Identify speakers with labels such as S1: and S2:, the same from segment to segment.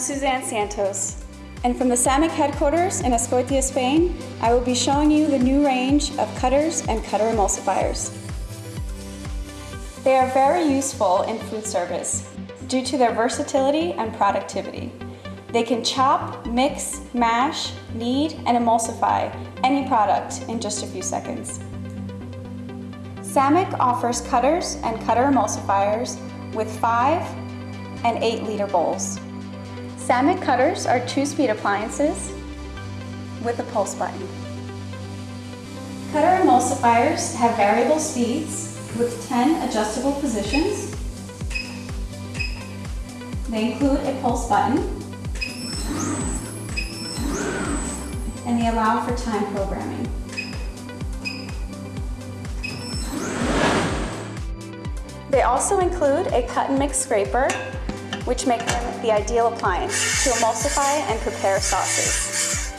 S1: Suzanne Santos, and from the Sammic headquarters in Azkoitia, Spain, I will be showing you the new range of cutters and cutter emulsifiers. They are very useful in food service due to their versatility and productivity. They can chop, mix, mash, knead, and emulsify any product in just a few seconds. Sammic offers cutters and cutter emulsifiers with 5 and 8 liter bowls. Sammic cutters are two-speed appliances with a pulse button. Cutter emulsifiers have variable speeds with 10 adjustable positions. They include a pulse button and they allow for time programming. They also include a cut and mix scraper, which make them the ideal appliance to emulsify and prepare sauces.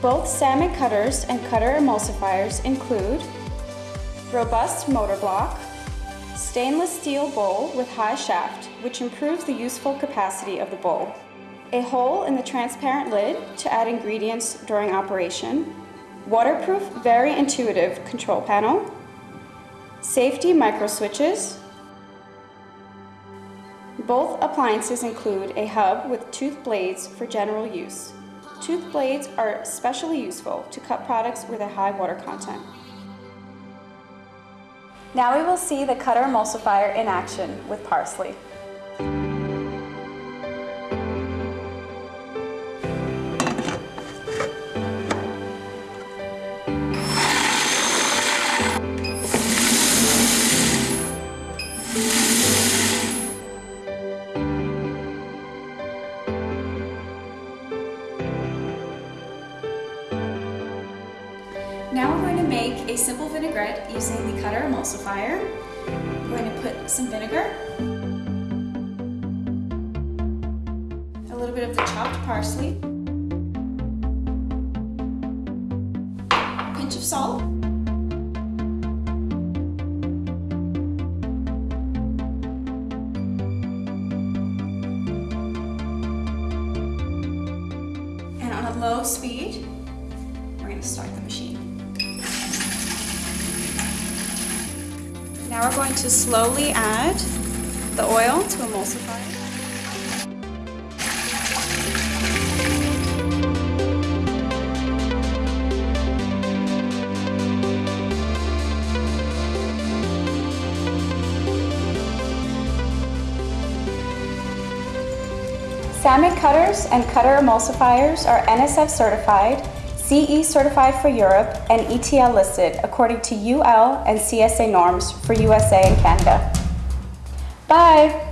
S1: Both Sammic cutters and cutter emulsifiers include robust motor block, stainless steel bowl with high shaft, which improves the useful capacity of the bowl, a hole in the transparent lid to add ingredients during operation, waterproof, very intuitive control panel, safety micro switches. Both appliances include a hub with tooth blades for general use. Tooth blades are especially useful to cut products with a high water content. Now we will see the cutter emulsifier in action with parsley. Now we're going to make a simple vinaigrette using the cutter emulsifier. We're going to put some vinegar, a little bit of the chopped parsley, a pinch of salt, and on a low speed, we're going to start the machine. Now we're going to slowly add the oil to emulsify. Sammic cutters and cutter emulsifiers are NSF certified, CE certified for Europe, and ETL listed according to UL and CSA norms for USA and Canada. Bye!